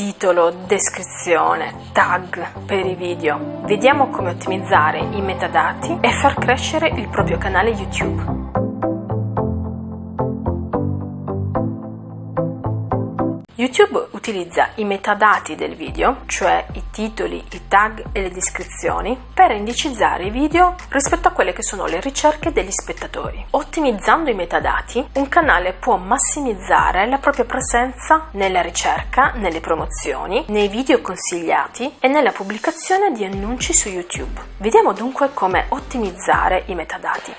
titolo, descrizione, tag per i video. Vediamo come ottimizzare i metadati e far crescere il proprio canale YouTube. YouTube utilizza i metadati del video, cioè i titoli, i tag e le descrizioni, per indicizzare i video rispetto a quelle che sono le ricerche degli spettatori. Ottimizzando i metadati, un canale può massimizzare la propria presenza nella ricerca, nelle promozioni, nei video consigliati e nella pubblicazione di annunci su YouTube. Vediamo dunque come ottimizzare i metadati.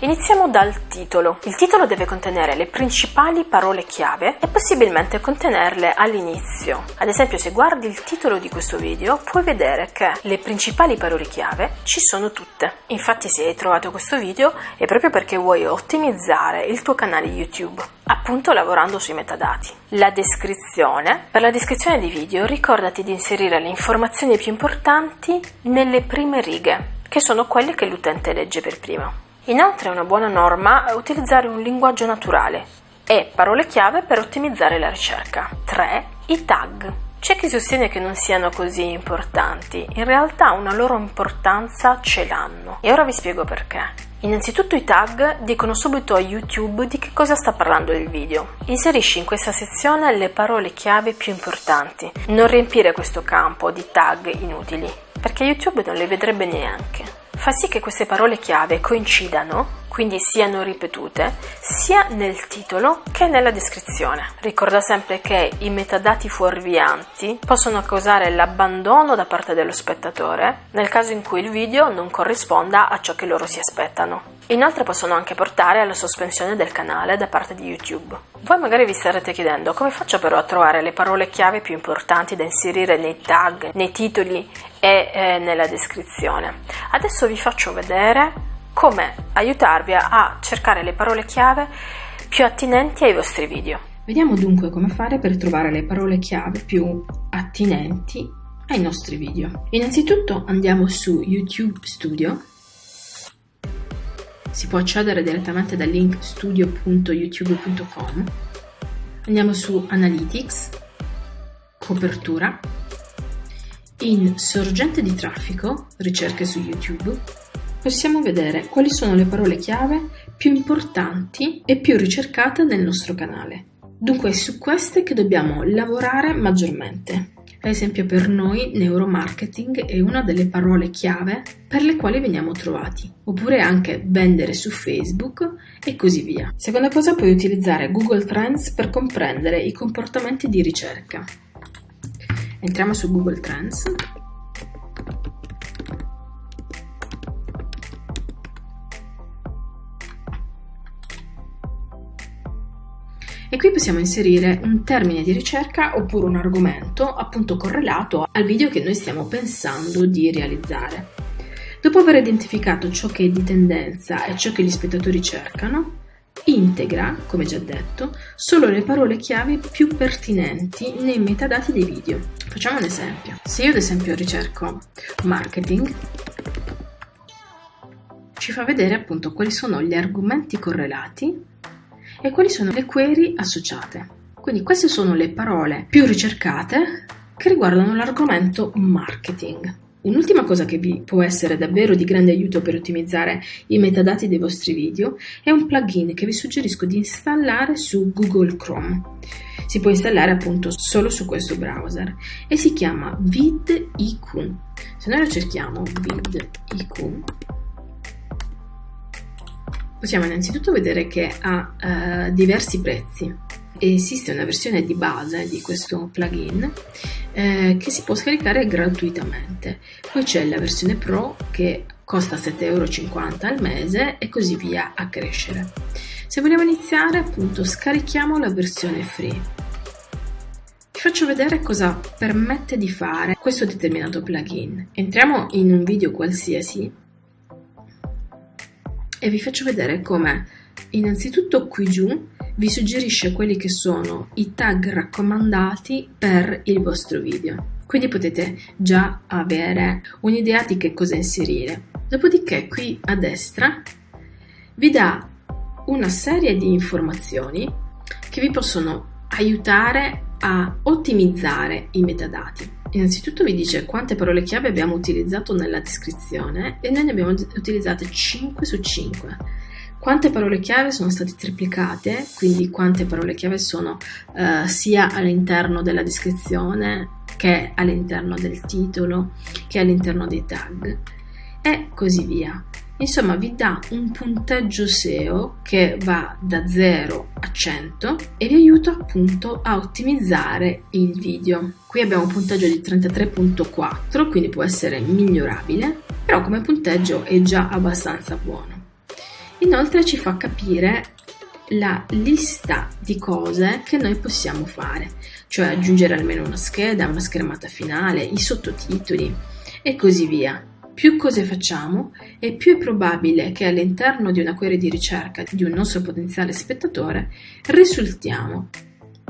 Iniziamo dal titolo. Il titolo deve contenere le principali parole chiave e possibilmente contenerle all'inizio. Ad esempio se guardi il titolo di questo video puoi vedere che le principali parole chiave ci sono tutte. Infatti se hai trovato questo video è proprio perché vuoi ottimizzare il tuo canale YouTube appunto lavorando sui metadati. La descrizione. Per la descrizione di video ricordati di inserire le informazioni più importanti nelle prime righe, che sono quelle che l'utente legge per prima. Inoltre è una buona norma utilizzare un linguaggio naturale e parole chiave per ottimizzare la ricerca. 3. I tag. C'è chi sostiene che non siano così importanti, in realtà una loro importanza ce l'hanno e ora vi spiego perché. Innanzitutto i tag dicono subito a YouTube di che cosa sta parlando il video. Inserisci in questa sezione le parole chiave più importanti. Non riempire questo campo di tag inutili, perché YouTube non le vedrebbe neanche fa sì che queste parole chiave coincidano, quindi siano ripetute, sia nel titolo che nella descrizione. Ricorda sempre che i metadati fuorvianti possono causare l'abbandono da parte dello spettatore nel caso in cui il video non corrisponda a ciò che loro si aspettano. Inoltre possono anche portare alla sospensione del canale da parte di YouTube. Voi magari vi starete chiedendo come faccio però a trovare le parole chiave più importanti da inserire nei tag, nei titoli e eh, nella descrizione. Adesso vi faccio vedere come aiutarvi a cercare le parole chiave più attinenti ai vostri video. Vediamo dunque come fare per trovare le parole chiave più attinenti ai nostri video. Innanzitutto andiamo su YouTube Studio si può accedere direttamente dal link studio.youtube.com. Andiamo su Analytics, Copertura, in Sorgente di traffico, ricerche su YouTube, possiamo vedere quali sono le parole chiave più importanti e più ricercate nel nostro canale. Dunque è su queste che dobbiamo lavorare maggiormente. Ad esempio per noi neuromarketing è una delle parole chiave per le quali veniamo trovati, oppure anche vendere su Facebook e così via. Seconda cosa puoi utilizzare Google Trends per comprendere i comportamenti di ricerca. Entriamo su Google Trends e qui possiamo inserire un termine di ricerca oppure un argomento appunto correlato al video che noi stiamo pensando di realizzare. Dopo aver identificato ciò che è di tendenza e ciò che gli spettatori cercano, integra, come già detto, solo le parole chiave più pertinenti nei metadati dei video. Facciamo un esempio. Se io ad esempio ricerco marketing, ci fa vedere appunto quali sono gli argomenti correlati e quali sono le query associate. Quindi queste sono le parole più ricercate che riguardano l'argomento marketing. Un'ultima cosa che vi può essere davvero di grande aiuto per ottimizzare i metadati dei vostri video è un plugin che vi suggerisco di installare su Google Chrome. Si può installare appunto solo su questo browser e si chiama vidIQ. Se noi lo cerchiamo vidIQ possiamo innanzitutto vedere che ha uh, diversi prezzi. Esiste una versione di base di questo plugin eh, che si può scaricare gratuitamente. Poi c'è la versione Pro che costa 7,50 euro al mese e così via a crescere. Se vogliamo iniziare, appunto, scarichiamo la versione free. Faccio vedere cosa permette di fare questo determinato plugin. Entriamo in un video qualsiasi e vi faccio vedere come innanzitutto qui giù vi suggerisce quelli che sono i tag raccomandati per il vostro video. Quindi potete già avere un'idea di che cosa inserire. Dopodiché qui a destra vi dà una serie di informazioni che vi possono aiutare a ottimizzare i metadati. Innanzitutto vi dice quante parole chiave abbiamo utilizzato nella descrizione e noi ne abbiamo utilizzate 5 su 5. Quante parole chiave sono state triplicate, quindi quante parole chiave sono uh, sia all'interno della descrizione che all'interno del titolo, che all'interno dei tag e così via. Insomma, vi dà un punteggio SEO che va da 0 a 100 e vi aiuta appunto a ottimizzare il video. Qui abbiamo un punteggio di 33.4, quindi può essere migliorabile, però come punteggio è già abbastanza buono. Inoltre ci fa capire la lista di cose che noi possiamo fare, cioè aggiungere almeno una scheda, una schermata finale, i sottotitoli e così via. Più cose facciamo e più è probabile che all'interno di una query di ricerca di un nostro potenziale spettatore risultiamo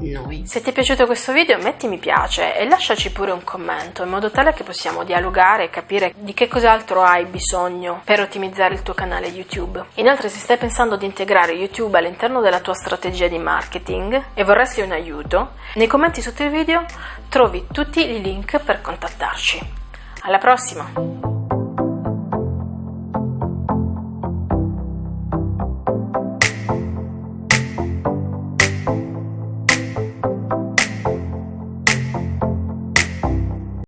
noi. Se ti è piaciuto questo video metti mi piace e lasciaci pure un commento in modo tale che possiamo dialogare e capire di che cos'altro hai bisogno per ottimizzare il tuo canale YouTube. Inoltre se stai pensando di integrare YouTube all'interno della tua strategia di marketing e vorresti un aiuto, nei commenti sotto il video trovi tutti i link per contattarci. Alla prossima!